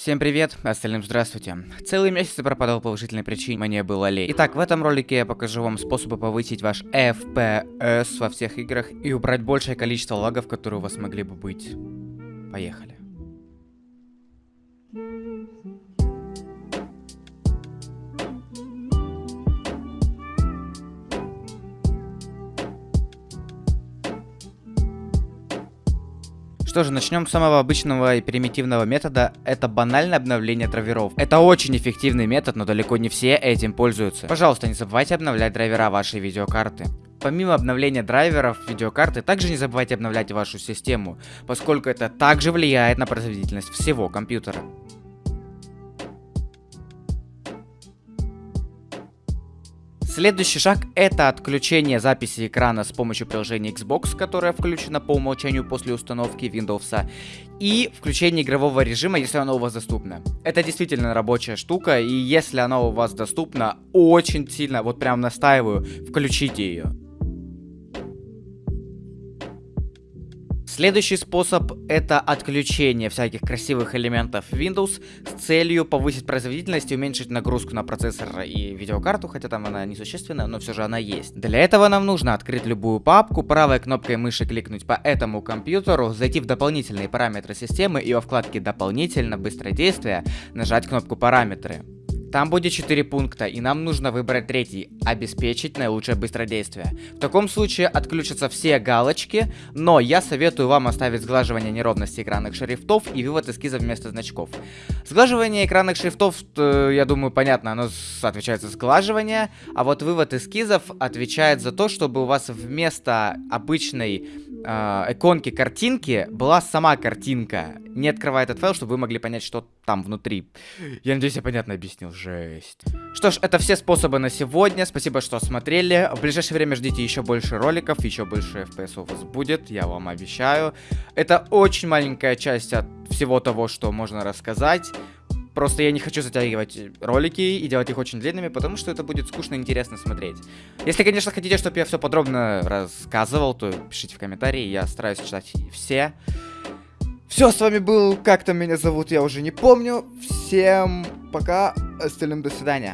Всем привет, остальным здравствуйте. Целый месяц я пропадал по уважительной причине, мне было лень. Итак, в этом ролике я покажу вам способы повысить ваш FPS во всех играх и убрать большее количество лагов, которые у вас могли бы быть. Поехали. Что же, начнем с самого обычного и примитивного метода. Это банальное обновление драйверов. Это очень эффективный метод, но далеко не все этим пользуются. Пожалуйста, не забывайте обновлять драйвера вашей видеокарты. Помимо обновления драйверов видеокарты, также не забывайте обновлять вашу систему, поскольку это также влияет на производительность всего компьютера. Следующий шаг это отключение записи экрана с помощью приложения Xbox, которое включено по умолчанию после установки Windows, и включение игрового режима, если оно у вас доступно. Это действительно рабочая штука, и если оно у вас доступно, очень сильно, вот прям настаиваю, включите ее. Следующий способ это отключение всяких красивых элементов Windows с целью повысить производительность и уменьшить нагрузку на процессор и видеокарту, хотя там она несущественная, но все же она есть. Для этого нам нужно открыть любую папку, правой кнопкой мыши кликнуть по этому компьютеру, зайти в дополнительные параметры системы и во вкладке «Дополнительно быстродействие» нажать кнопку «Параметры». Там будет 4 пункта, и нам нужно выбрать третий – обеспечить наилучшее быстродействие. В таком случае отключатся все галочки, но я советую вам оставить сглаживание неровности экранных шрифтов и вывод эскизов вместо значков. Сглаживание экранных шрифтов, э, я думаю, понятно, оно отвечает за сглаживание, а вот вывод эскизов отвечает за то, чтобы у вас вместо обычной э, иконки картинки была сама картинка. Не открывая этот файл, чтобы вы могли понять, что там внутри. Я надеюсь, я понятно объяснил. Жесть. Что ж, это все способы на сегодня. Спасибо, что смотрели. В ближайшее время ждите еще больше роликов, еще больше FPS у вас будет, я вам обещаю. Это очень маленькая часть от всего того, что можно рассказать. Просто я не хочу затягивать ролики и делать их очень длинными, потому что это будет скучно и интересно смотреть. Если, конечно, хотите, чтобы я все подробно рассказывал, то пишите в комментарии, я стараюсь читать все. Все, с вами был, как там меня зовут, я уже не помню. Всем пока, остальным до свидания.